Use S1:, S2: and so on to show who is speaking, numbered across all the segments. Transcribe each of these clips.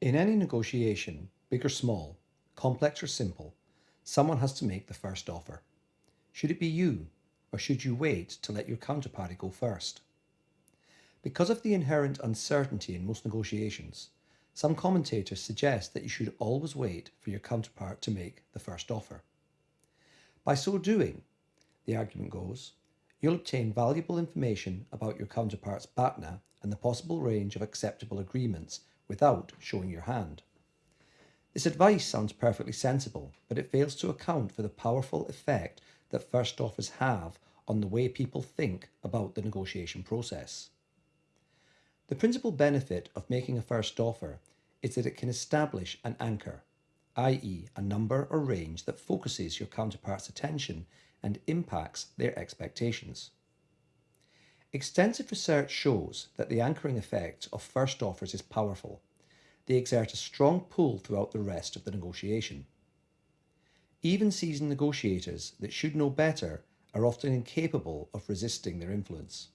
S1: In any negotiation, big or small, complex or simple, someone has to make the first offer. Should it be you, or should you wait to let your counterparty go first? Because of the inherent uncertainty in most negotiations, some commentators suggest that you should always wait for your counterpart to make the first offer. By so doing, the argument goes, you'll obtain valuable information about your counterpart's BATNA and the possible range of acceptable agreements without showing your hand. This advice sounds perfectly sensible, but it fails to account for the powerful effect that first offers have on the way people think about the negotiation process. The principal benefit of making a first offer is that it can establish an anchor, i.e. a number or range that focuses your counterpart's attention and impacts their expectations. Extensive research shows that the anchoring effect of first offers is powerful. They exert a strong pull throughout the rest of the negotiation. Even seasoned negotiators that should know better are often incapable of resisting their influence.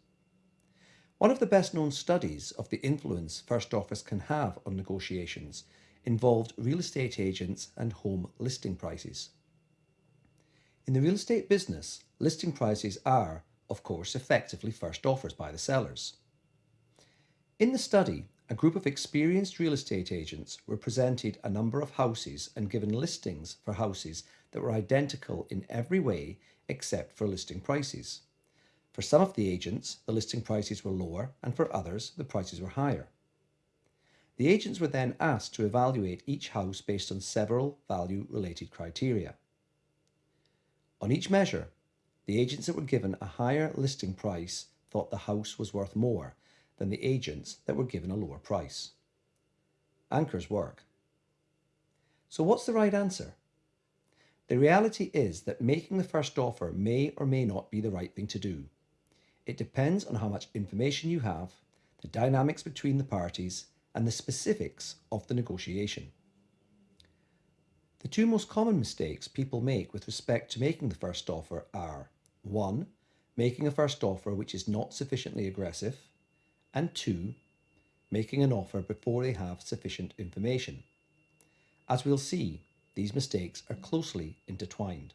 S1: One of the best known studies of the influence first offers can have on negotiations involved real estate agents and home listing prices. In the real estate business, listing prices are, of course, effectively first offers by the sellers. In the study, a group of experienced real estate agents were presented a number of houses and given listings for houses that were identical in every way except for listing prices. For some of the agents, the listing prices were lower, and for others, the prices were higher. The agents were then asked to evaluate each house based on several value-related criteria. On each measure, the agents that were given a higher listing price thought the house was worth more than the agents that were given a lower price. Anchors work. So what's the right answer? The reality is that making the first offer may or may not be the right thing to do. It depends on how much information you have, the dynamics between the parties, and the specifics of the negotiation. The two most common mistakes people make with respect to making the first offer are 1. Making a first offer which is not sufficiently aggressive, and 2. Making an offer before they have sufficient information. As we'll see, these mistakes are closely intertwined.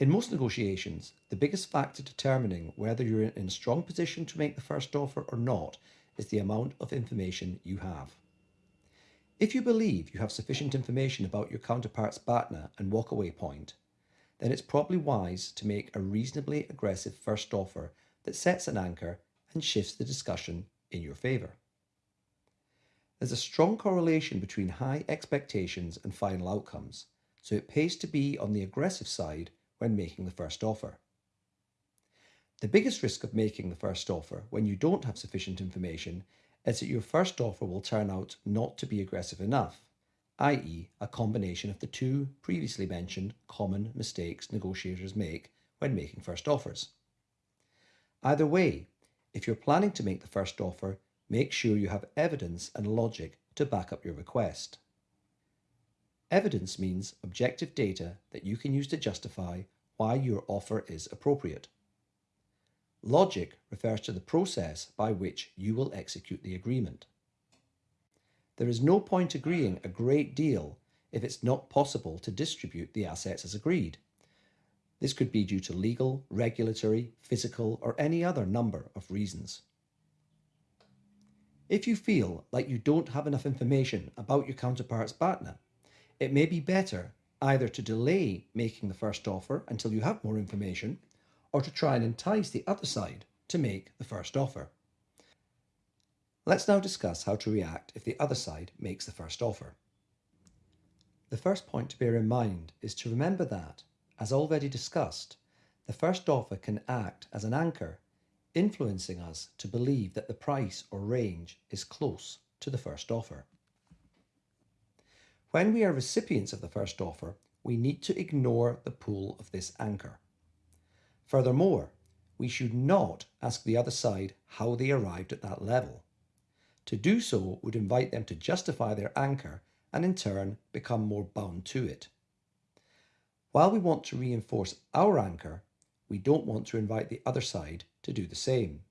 S1: In most negotiations, the biggest factor determining whether you're in a strong position to make the first offer or not is the amount of information you have. If you believe you have sufficient information about your counterpart's BATNA and walkaway point, then it's probably wise to make a reasonably aggressive first offer that sets an anchor and shifts the discussion in your favour. There's a strong correlation between high expectations and final outcomes, so it pays to be on the aggressive side when making the first offer. The biggest risk of making the first offer when you don't have sufficient information is that your first offer will turn out not to be aggressive enough, i.e. a combination of the two previously mentioned common mistakes negotiators make when making first offers. Either way, if you're planning to make the first offer, make sure you have evidence and logic to back up your request. Evidence means objective data that you can use to justify why your offer is appropriate. Logic refers to the process by which you will execute the agreement. There is no point agreeing a great deal if it's not possible to distribute the assets as agreed. This could be due to legal, regulatory, physical, or any other number of reasons. If you feel like you don't have enough information about your counterpart's BATNA, it may be better either to delay making the first offer until you have more information or to try and entice the other side to make the first offer. Let's now discuss how to react if the other side makes the first offer. The first point to bear in mind is to remember that, as already discussed, the first offer can act as an anchor, influencing us to believe that the price or range is close to the first offer. When we are recipients of the first offer, we need to ignore the pull of this anchor. Furthermore, we should not ask the other side how they arrived at that level. To do so would invite them to justify their anchor and in turn become more bound to it. While we want to reinforce our anchor, we don't want to invite the other side to do the same.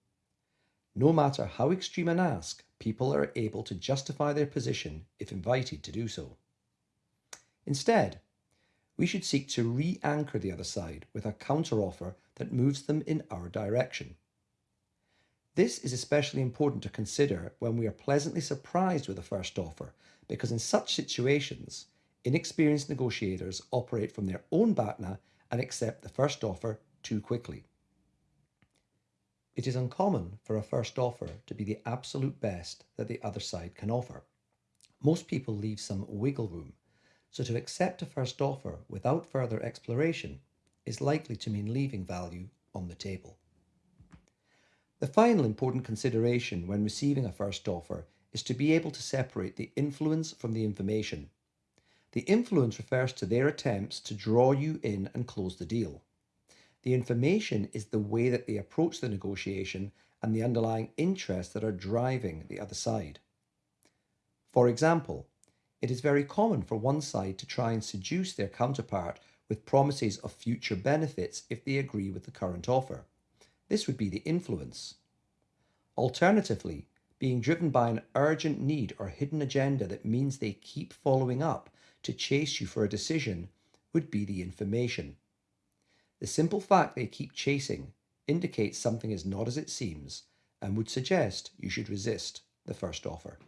S1: No matter how extreme an ask, people are able to justify their position if invited to do so. Instead, we should seek to re anchor the other side with a counteroffer that moves them in our direction. This is especially important to consider when we are pleasantly surprised with a first offer, because in such situations, inexperienced negotiators operate from their own BATNA and accept the first offer too quickly. It is uncommon for a first offer to be the absolute best that the other side can offer. Most people leave some wiggle room, so to accept a first offer without further exploration is likely to mean leaving value on the table. The final important consideration when receiving a first offer is to be able to separate the influence from the information. The influence refers to their attempts to draw you in and close the deal. The information is the way that they approach the negotiation and the underlying interests that are driving the other side. For example, it is very common for one side to try and seduce their counterpart with promises of future benefits if they agree with the current offer. This would be the influence. Alternatively, being driven by an urgent need or hidden agenda that means they keep following up to chase you for a decision would be the information. The simple fact they keep chasing indicates something is not as it seems and would suggest you should resist the first offer.